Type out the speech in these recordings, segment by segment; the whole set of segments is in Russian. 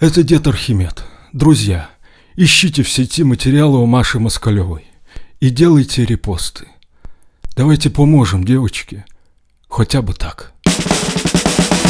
Это дед Архимед. Друзья, ищите в сети материалы у Маши Москалевой и делайте репосты. Давайте поможем девочке. Хотя бы так.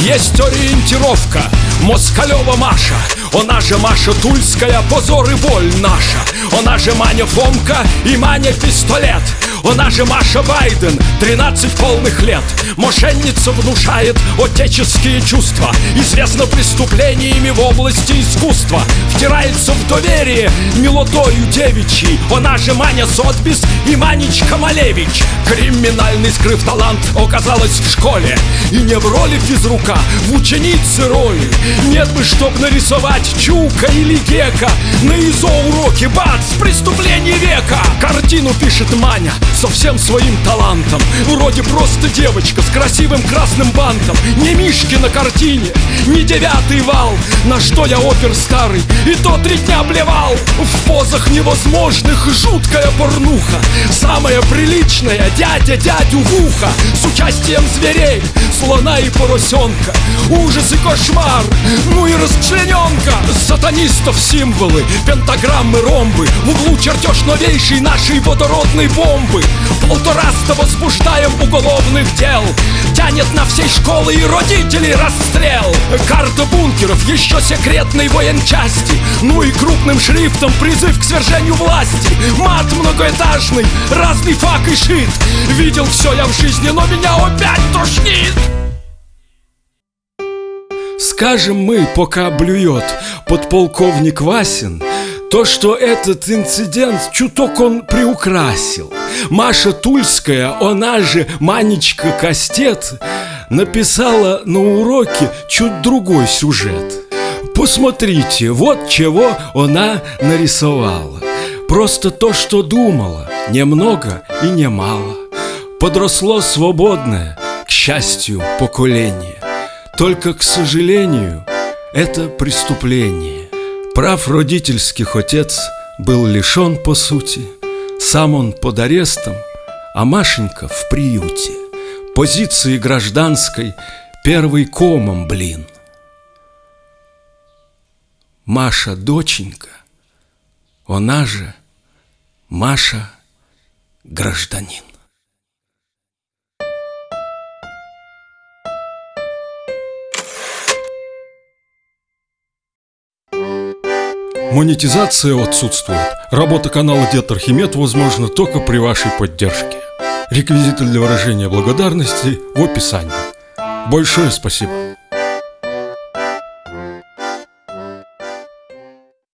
Есть ориентировка Москалева Маша Она же Маша Тульская, позор и боль наша. Она же Маня Фомка и Маня Пистолет. Она же Маша Байден, 13 полных лет. Мошенница внушает отеческие чувства Известна преступлениями в области искусства. Втирается в доверие милотою девичьей. Она же Маня Сотбис и Манечка Малевич. Криминальный скрыв талант оказалась в школе. И не в роли физрука, в ученице роли. Нет бы, чтоб нарисовать Чука или Гека. На ИЗО уроки, бац, преступление века. Картину пишет Маня со всем своим талантом. Вроде просто девочка с красивым красным бантом. Не Мишки на картине, не девятый вал. На что я опер старый, и то три дня блевал. В позах невозможных жуткая порнуха. Самая приличная дядя дядю в ухо. С участием зверей, слона и поросенка. Ужас и кошмар, ну и расчлененка Сатанистов символы, пентаграммы, ромбы. В углу чертеж новейшей нашей водородной бомбы. Полтораста возбуждаем уголовных дел. Тянет на всей школы и родителей расстрел. Карта бункеров, еще секретной военчасти. Ну и крупным шрифтом призыв к свержению власти. Мат многоэтажный, разный фак и шит Видел все я в жизни, но меня опять тошнит Скажем мы, пока блюет подполковник Васин то, что этот инцидент чуток он приукрасил. Маша Тульская, она же Манечка Кастет Написала на уроке чуть другой сюжет. Посмотрите, вот чего она нарисовала. Просто то, что думала, немного и немало. Подросло свободное, к счастью, поколение Только, к сожалению, это преступление. Прав родительских отец был лишен по сути. Сам он под арестом, а Машенька в приюте. Позиции гражданской первый комом, блин. Маша доченька, она же Маша гражданин Монетизация отсутствует. Работа канала Дед Архимед возможна только при вашей поддержке. Реквизиты для выражения благодарности в описании. Большое спасибо.